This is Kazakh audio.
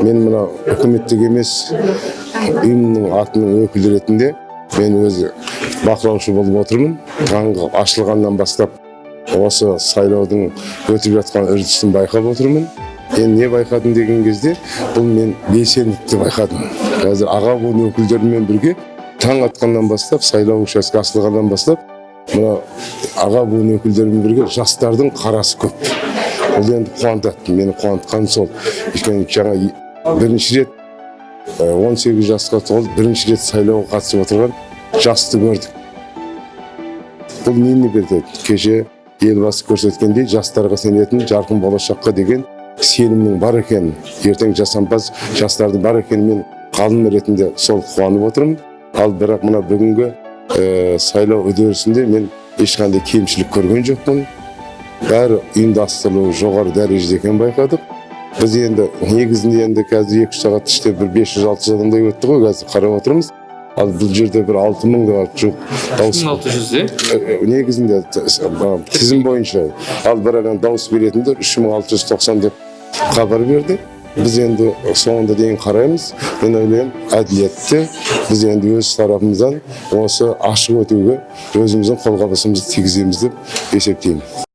мен мына үкіметтік емес ұйымның атының өкілі ретінде мен өзі бақылаушы болып отырмын. Таңғы ашылғаннан бастап осы сайлаудың өтіп жатқан үрдісін байқап отырмын. Енді не байқадым деген кезде бұл мен белсенділікті байқадым. Қазір аға буын өкілдерімен бірге таң атқаннан бастап сайлау учаскесі ашылғаннан бастап мына аға буын өкілдерімен бірге жастардың қарасы көп. Бұл енді қуантады мені қуантқаны сол өйткені жаңа бірінші рет э, 18 жасқа толып бірінші рет сайлауға қатысып отырған жасты көрдік. Бұл нені берді? Кеше елбасы көрсеткендей жастарға сенетін жарқын болашаққа деген сенімнің бар екенін ертең жасампаз жастардың бар екенін мен ғалым ретінде сол қуанып отырмын. Ал бірақ мына бүгінгі сайлау үдерісінде мен ешқандай кемшілік көрген жоқпын. Бәрі ұйымдастырылуы жоғары дәрежеде екенін байқадық. Біз енді негізінде енді қазір екі үш сағат іште бір бес жүз алты жүз адамдай өтті ғой қазір қарап отырмыз. Ал бұл жерде бір алты мыңға жуық дауыс 1600 Э, э, негізінде тізім бойынша. Ал бірақ енді дауыс беретіндер үш мың алты жүз тоқсан деп хабар берді. Біз енді соңында дейін қараймыз. Мен ойлаймын әділетті біз енді өз тарапымыздан осы ашық өтуге өзіміздің қолғабысымызды тигіземіз деп есептеймін.